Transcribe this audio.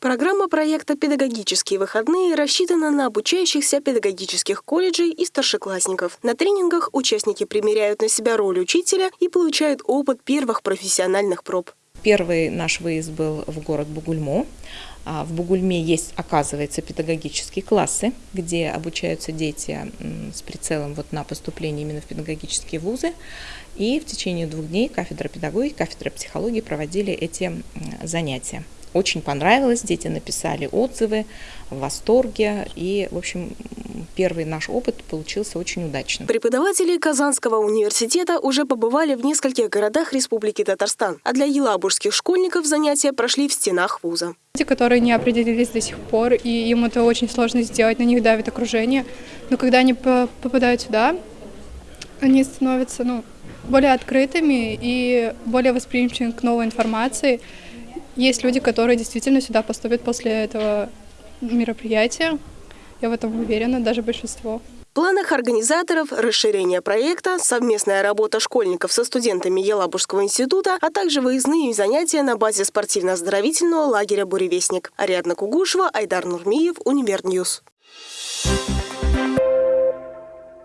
Программа проекта «Педагогические выходные» рассчитана на обучающихся педагогических колледжей и старшеклассников. На тренингах участники примеряют на себя роль учителя и получают опыт первых профессиональных проб. Первый наш выезд был в город Бугульму. А, в Бугульме есть, оказывается, педагогические классы, где обучаются дети с прицелом вот на поступление именно в педагогические вузы. И в течение двух дней кафедра педагогики, кафедра психологии проводили эти занятия. Очень понравилось, дети написали отзывы, в восторге. И, в общем, первый наш опыт получился очень удачным. Преподаватели Казанского университета уже побывали в нескольких городах Республики Татарстан, а для елабужских школьников занятия прошли в стенах вуза. Те, которые не определились до сих пор, и им это очень сложно сделать, на них давит окружение. Но когда они попадают сюда, они становятся ну, более открытыми и более восприимчивыми к новой информации. Есть люди, которые действительно сюда поступят после этого мероприятия. Я в этом уверена, даже большинство. В планах организаторов расширение проекта, совместная работа школьников со студентами Елабужского института, а также выездные занятия на базе спортивно-оздоровительного лагеря «Буревестник». Ариадна Кугушева, Айдар Нурмиев, Univer News. Thank